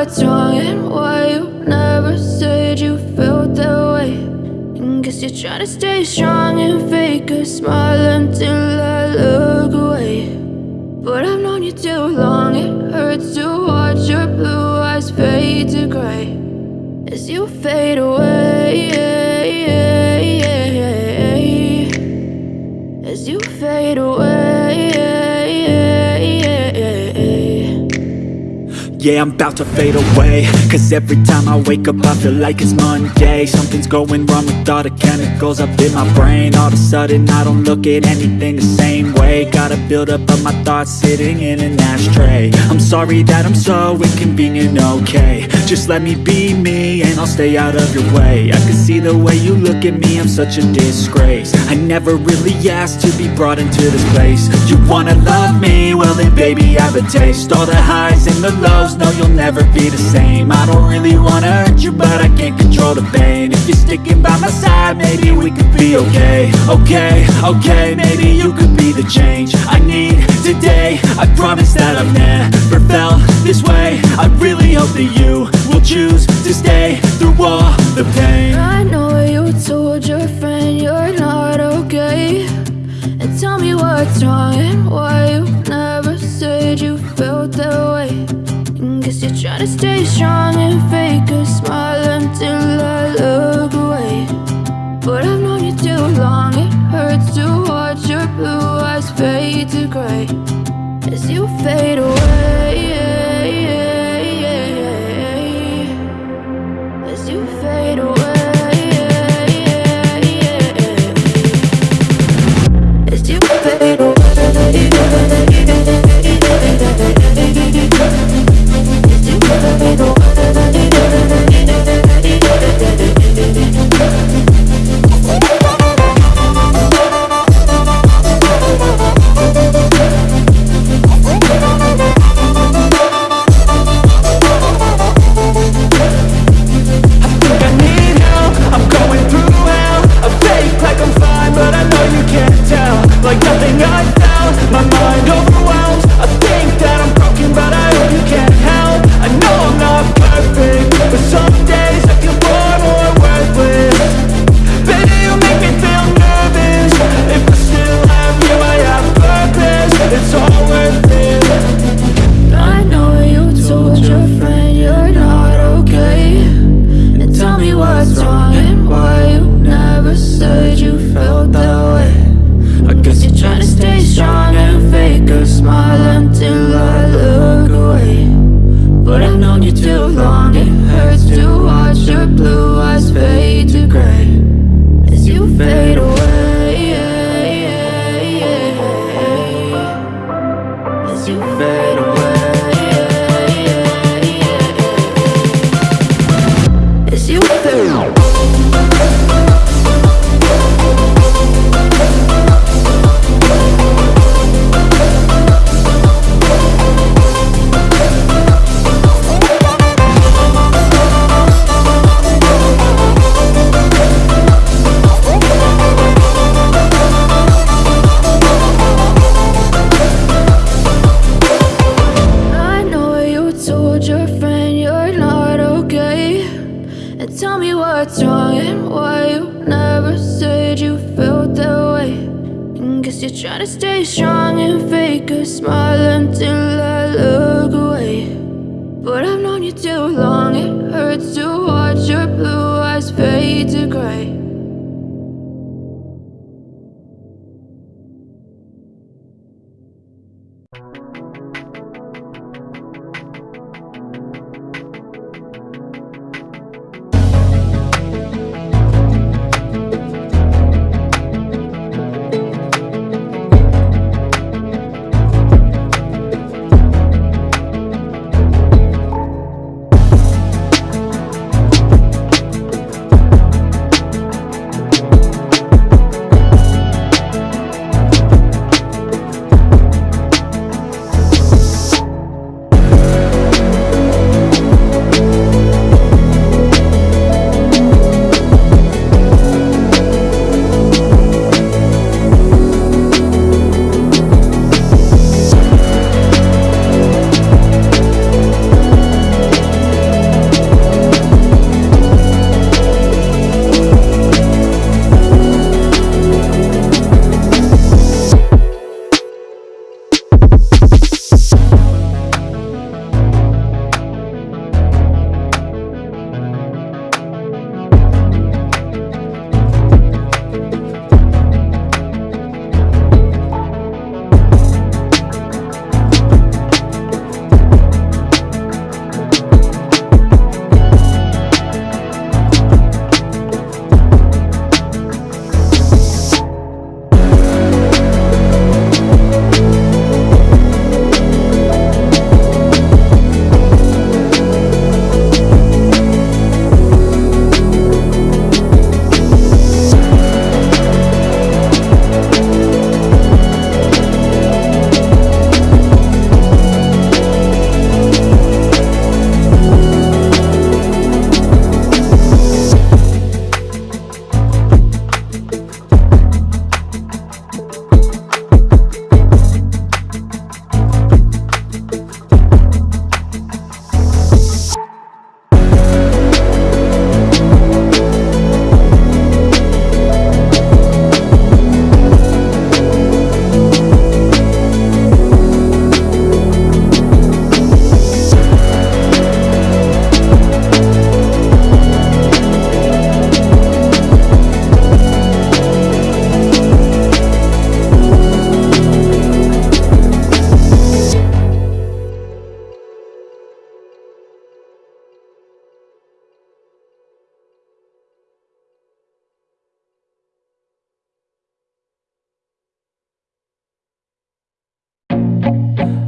what's wrong and why you never said you felt that way. And Guess you're trying to stay strong and fake a smile until I look away. But I've known you too long, Yeah, I'm about to fade away. Cause every time I wake up I feel like it's Monday. Something's going wrong with all the chemicals up in my brain. All of a sudden I don't look at anything the same way. Gotta build up of my thoughts sitting in an ashtray. I'm sorry that I'm so inconvenient, okay. Just let me be me and I'll stay out of your way. I can see the way you look at me, I'm such a disgrace. I never really asked to be brought into this place. You wanna love me? Well then baby I have a taste. All the highs and the lows, no you'll never be the same. I don't really wanna hurt you but I can't control the pain. If you're sticking by my side, maybe we could be okay. Okay, okay, maybe you could be the change I need today. I promise that I've never felt this way. I really hope that you will choose to stay through all the pain. I know you told your friend you're not okay. And tell me what's wrong and why you never said you felt that way Guess you're trying to stay strong and fake a smile until I look away. But I've known you too long, it hurts to watch your blue eyes fade to gray. As you fade away As you fade away As you fade away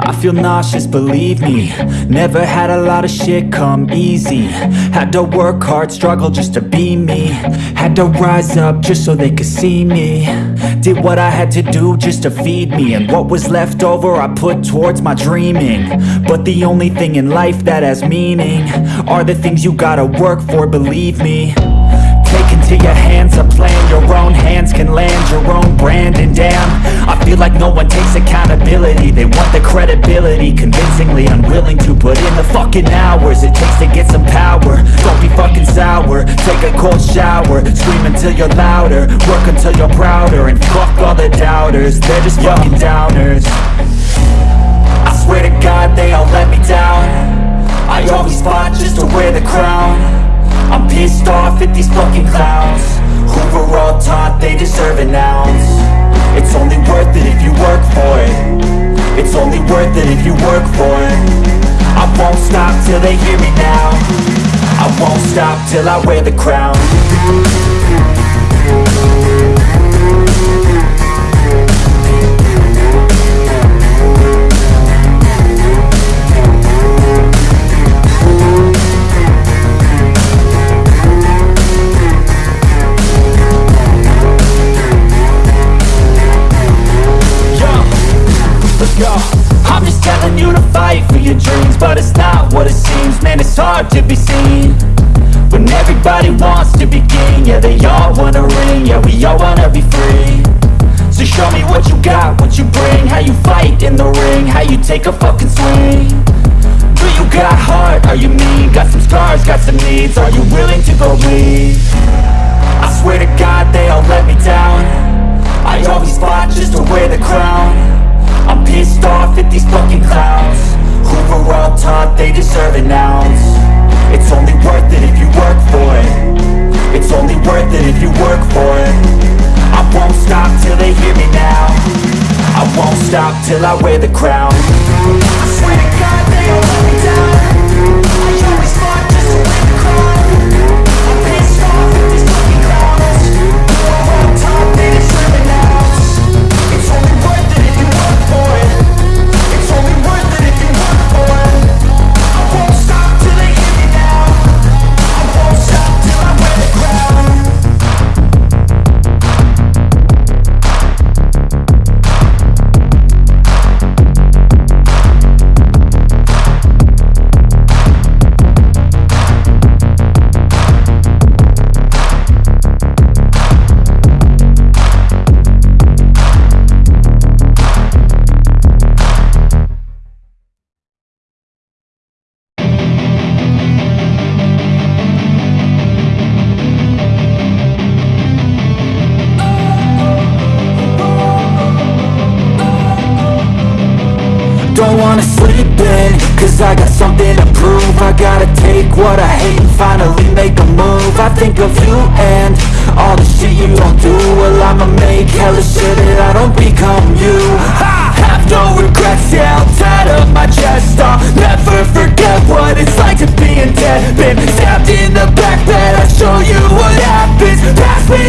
I feel nauseous, believe me. Never had a lot of shit come easy. Had to work hard, struggle just to be me. Had to rise up just so they could see me. Did what I had to do just to feed me. And what was left over I put towards my dreaming. But the only thing in life that has meaning Are the things you gotta work for, believe me Into your hands a plan. Your own hands can land your own brand. And damn, I feel like no one takes accountability. They want the credibility Convincingly unwilling to put in the fucking hours It takes to get some power. Don't be fucking sour. Take a cold shower. Scream until you're louder. Work until you're prouder. And fuck all the doubters. They're just fucking downers. I swear to God they all let me down. I always fought just to wear the crown I'm pissed off at these fucking clowns. Who were all taught they deserve an ounce. It's only worth it if you work for it. It's only worth it if you work for it. I won't stop till they hear me now. I won't stop till I wear the crown fight for your dreams But it's not what it seems. Man, it's hard to be seen When everybody wants to be king. Yeah, they all wanna ring. Yeah, we all wanna be free. So show me what you got, what you bring. How you fight in the ring How you take a fucking swing. Do you got heart? Are you mean? Got some scars, got some needs. Are you willing to go bleed? I swear to God they all let me down. I always fought just to wear the crown I'm pissed off at these fucking clowns. Who were all taught they deserve an ounce. It's only worth it if you work for it. It's only worth it if you work for it. I won't stop till they hear me now. I won't stop till I wear the crown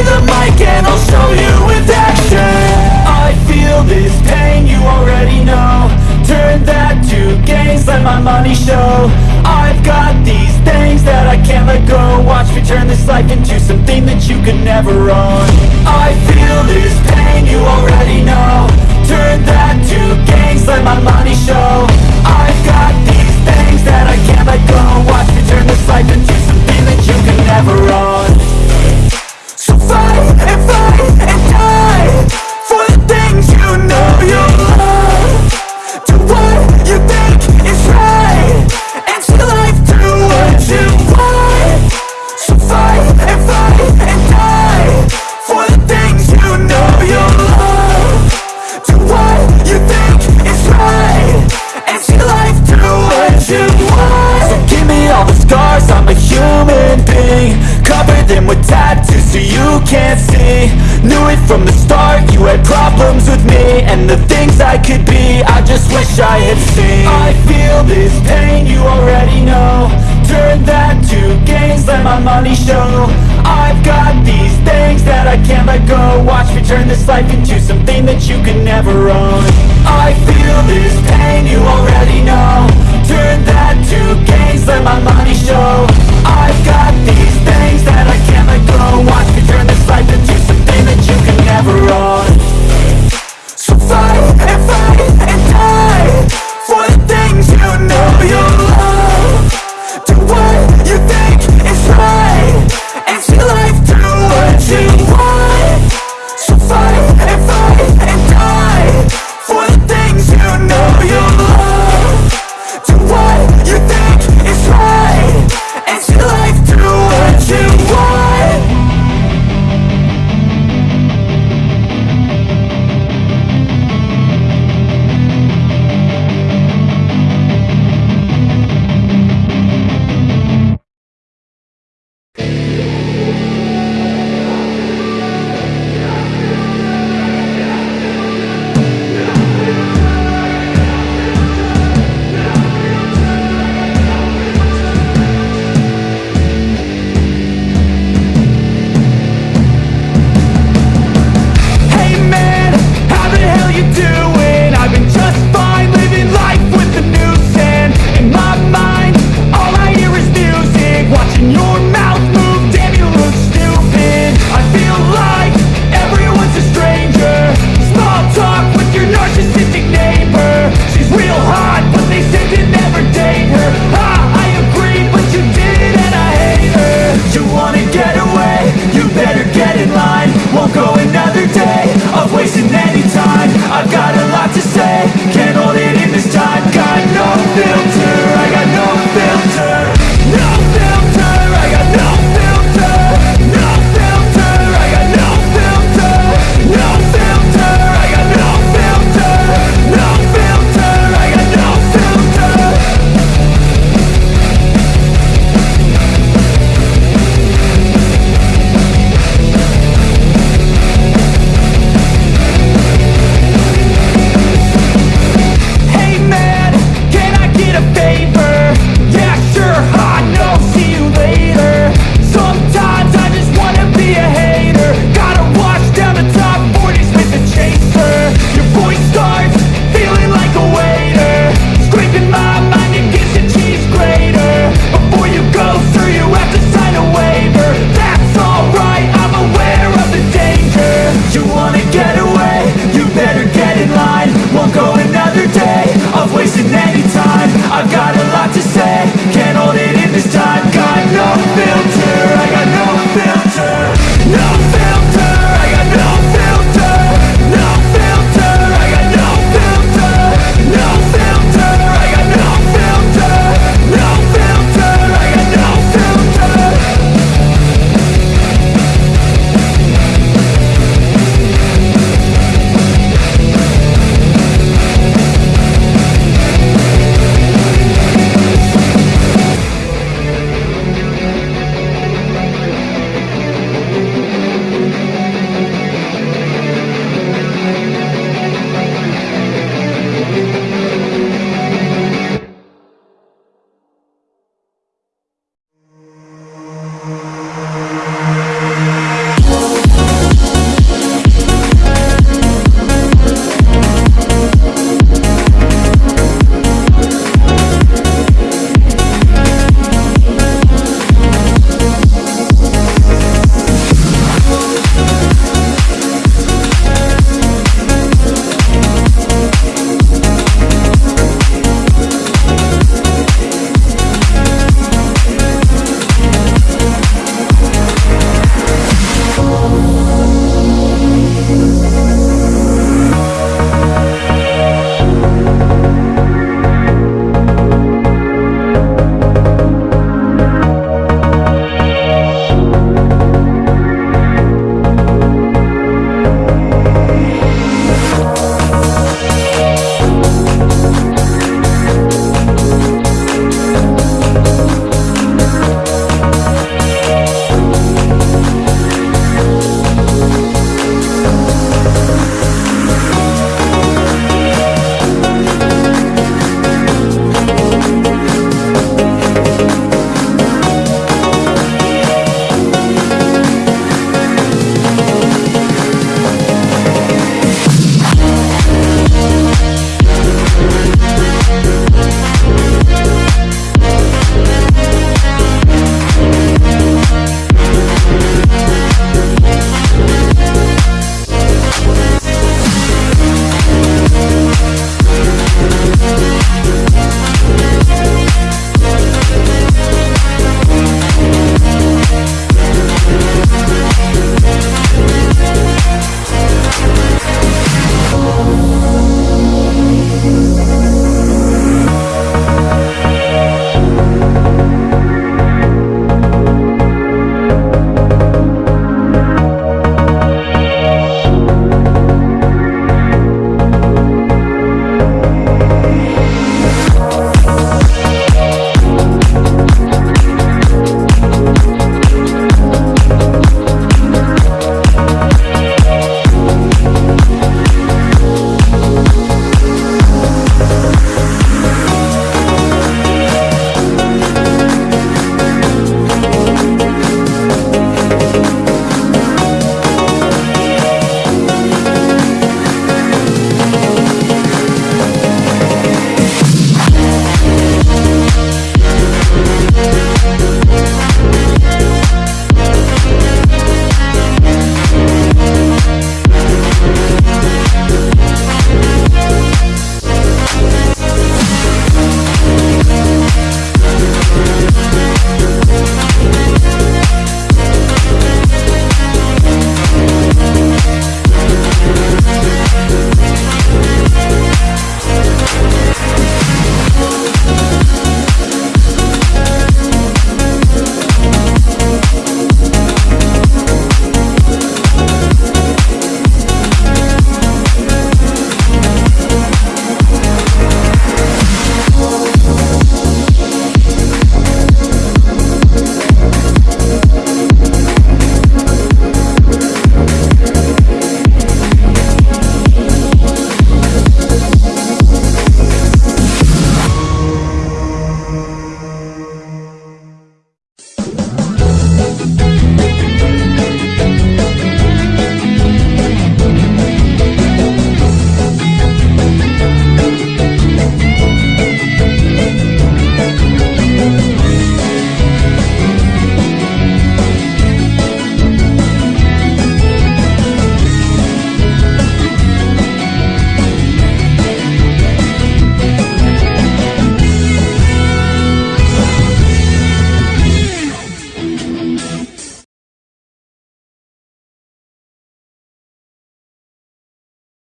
the mic and I'll show you with action. I feel this pain, you already know. Turn that to gains, let my money show. I've got these things that I can't let go. Watch me turn this life into something that you could never own. I feel this pain, you already know. Turn that to gains, let my money show. I've got these things that I can't let go. Watch me turn this life into something that you could never own can't see. Knew it from the start, you had problems with me. And the things I could be, I just wish I had seen. I feel this pain, you already know. Turn that to gains, let my money show. I've got these things that I can't let go. Watch me turn this life into something that you can never own. I feel this pain, you already know